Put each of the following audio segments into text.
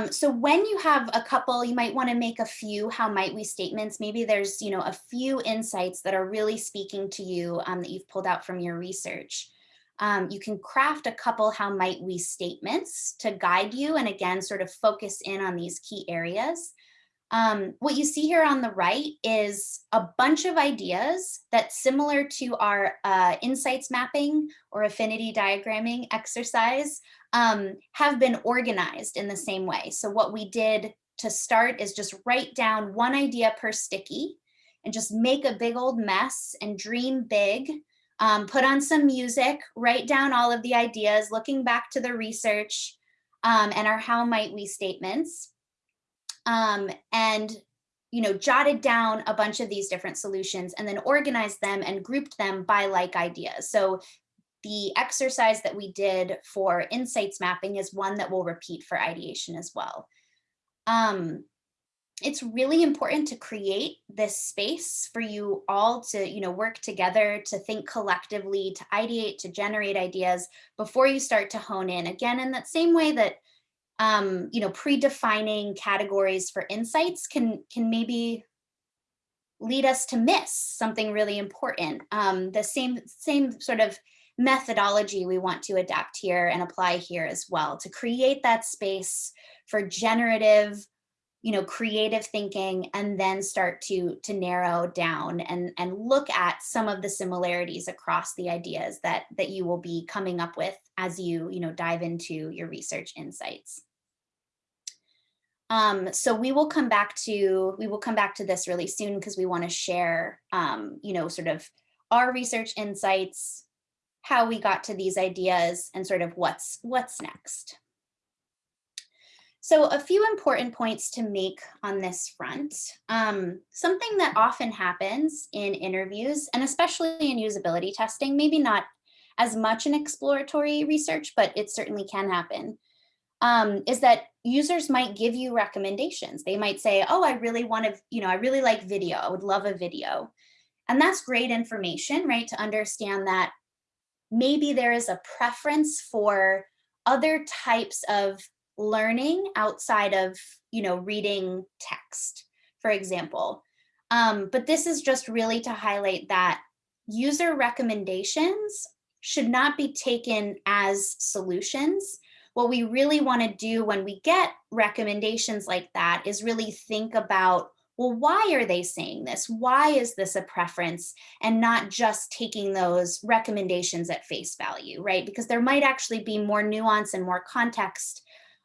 Um, so when you have a couple, you might want to make a few how might we statements. Maybe there's, you know, a few insights that are really speaking to you um, that you've pulled out from your research. Um, you can craft a couple how might we statements to guide you and again, sort of focus in on these key areas. Um, what you see here on the right is a bunch of ideas that similar to our uh, insights mapping or affinity diagramming exercise um, have been organized in the same way. So what we did to start is just write down one idea per sticky and just make a big old mess and dream big, um, put on some music, write down all of the ideas, looking back to the research um, and our how might we statements um, and you know, jotted down a bunch of these different solutions and then organized them and grouped them by like ideas. So the exercise that we did for insights mapping is one that we'll repeat for ideation as well. Um, it's really important to create this space for you all to you know work together to think collectively to ideate to generate ideas before you start to hone in again in that same way that um, you know, predefining categories for insights can, can maybe lead us to miss something really important. Um, the same, same sort of methodology we want to adapt here and apply here as well to create that space for generative, you know, creative thinking and then start to, to narrow down and, and look at some of the similarities across the ideas that, that you will be coming up with as you, you know, dive into your research insights. Um, so we will come back to we will come back to this really soon because we want to share, um, you know, sort of our research insights, how we got to these ideas, and sort of what's what's next. So a few important points to make on this front. Um, something that often happens in interviews, and especially in usability testing, maybe not as much in exploratory research, but it certainly can happen, um, is that users might give you recommendations. They might say, oh, I really want to, you know, I really like video. I would love a video. And that's great information, right? To understand that maybe there is a preference for other types of learning outside of, you know, reading text, for example. Um, but this is just really to highlight that user recommendations should not be taken as solutions what we really want to do when we get recommendations like that is really think about well, why are they saying this? Why is this a preference? And not just taking those recommendations at face value, right? Because there might actually be more nuance and more context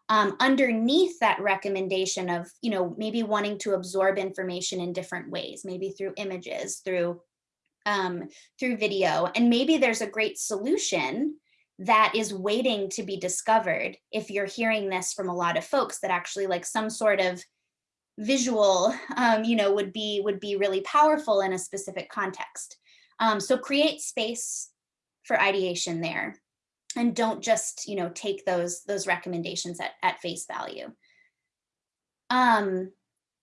um, underneath that recommendation of, you know, maybe wanting to absorb information in different ways, maybe through images, through, um, through video. And maybe there's a great solution that is waiting to be discovered if you're hearing this from a lot of folks that actually like some sort of visual um, you know would be would be really powerful in a specific context. Um, so create space for ideation there and don't just you know take those those recommendations at, at face value. Um,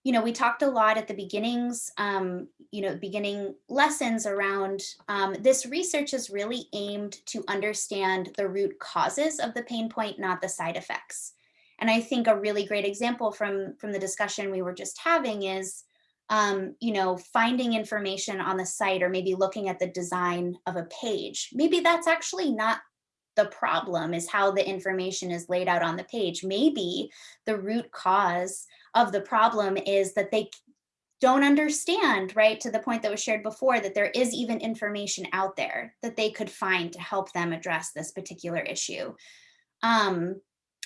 you know, we talked a lot at the beginnings, um, you know, beginning lessons around um, this research is really aimed to understand the root causes of the pain point, not the side effects. And I think a really great example from, from the discussion we were just having is, um, you know, finding information on the site or maybe looking at the design of a page. Maybe that's actually not the problem is how the information is laid out on the page. Maybe the root cause of the problem is that they don't understand, right, to the point that was shared before, that there is even information out there that they could find to help them address this particular issue. Um,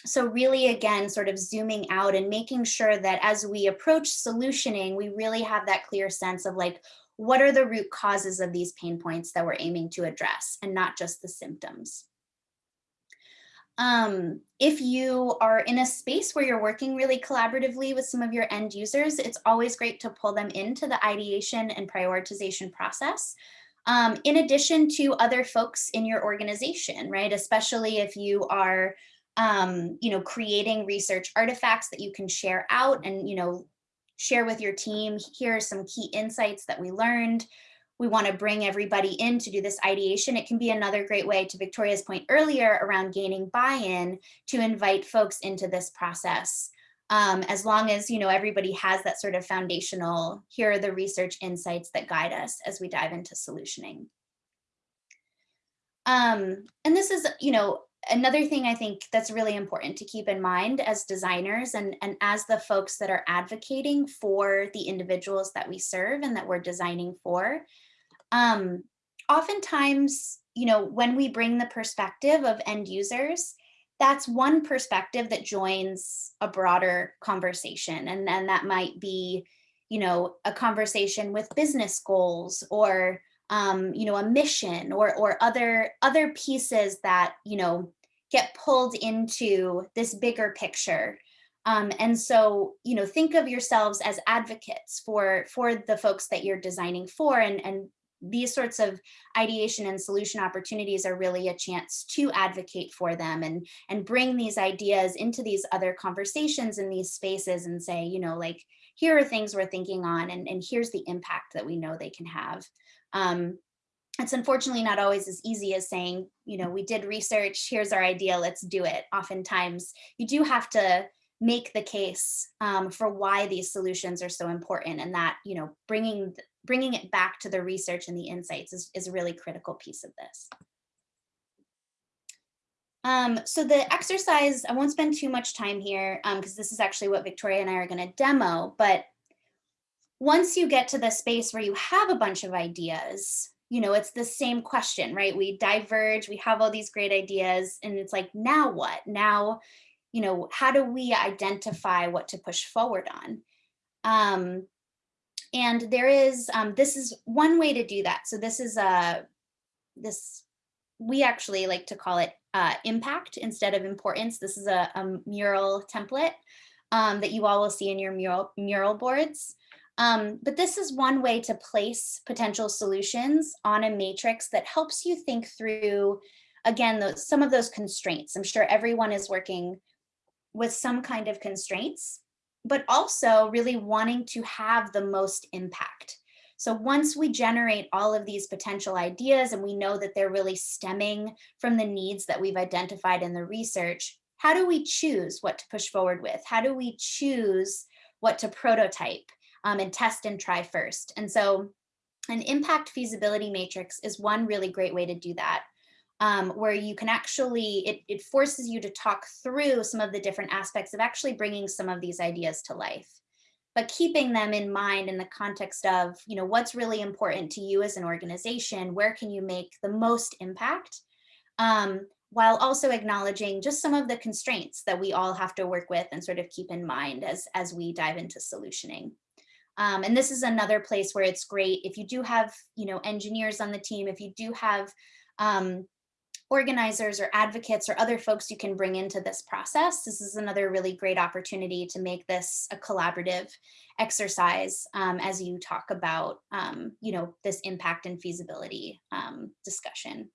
so really, again, sort of zooming out and making sure that as we approach solutioning, we really have that clear sense of like, what are the root causes of these pain points that we're aiming to address and not just the symptoms. Um, if you are in a space where you're working really collaboratively with some of your end users, it's always great to pull them into the ideation and prioritization process. Um, in addition to other folks in your organization, right? Especially if you are, um, you know, creating research artifacts that you can share out and, you know, share with your team. Here are some key insights that we learned we want to bring everybody in to do this ideation, it can be another great way to Victoria's point earlier around gaining buy-in to invite folks into this process Um, as long as, you know, everybody has that sort of foundational, here are the research insights that guide us as we dive into solutioning. Um, and this is, you know, another thing I think that's really important to keep in mind as designers and, and as the folks that are advocating for the individuals that we serve and that we're designing for. Um, oftentimes, you know, when we bring the perspective of end users, that's one perspective that joins a broader conversation. And then that might be, you know, a conversation with business goals or um, you know, a mission or or other other pieces that, you know, get pulled into this bigger picture. Um, and so, you know, think of yourselves as advocates for for the folks that you're designing for and, and these sorts of ideation and solution opportunities are really a chance to advocate for them and and bring these ideas into these other conversations in these spaces and say you know like here are things we're thinking on and, and here's the impact that we know they can have um, it's unfortunately not always as easy as saying, you know, we did research, here's our idea, let's do it. Oftentimes you do have to make the case um, for why these solutions are so important and that, you know, bringing bringing it back to the research and the insights is, is a really critical piece of this. Um, so the exercise, I won't spend too much time here because um, this is actually what Victoria and I are going to demo, but once you get to the space where you have a bunch of ideas, you know, it's the same question, right? We diverge, we have all these great ideas and it's like, now what? Now, you know, how do we identify what to push forward on? Um, and there is, um, this is one way to do that. So this is a, this, we actually like to call it uh, impact instead of importance. This is a, a mural template um, that you all will see in your mural, mural boards. Um, but this is one way to place potential solutions on a matrix that helps you think through, again, those, some of those constraints. I'm sure everyone is working with some kind of constraints, but also really wanting to have the most impact. So once we generate all of these potential ideas and we know that they're really stemming from the needs that we've identified in the research, how do we choose what to push forward with? How do we choose what to prototype? um, and test and try first. And so an impact feasibility matrix is one really great way to do that. Um, where you can actually, it, it forces you to talk through some of the different aspects of actually bringing some of these ideas to life but keeping them in mind in the context of, you know, what's really important to you as an organization, where can you make the most impact, um, while also acknowledging just some of the constraints that we all have to work with and sort of keep in mind as, as we dive into solutioning. Um, and this is another place where it's great if you do have, you know, engineers on the team, if you do have um, organizers or advocates or other folks you can bring into this process. This is another really great opportunity to make this a collaborative exercise um, as you talk about, um, you know, this impact and feasibility um, discussion.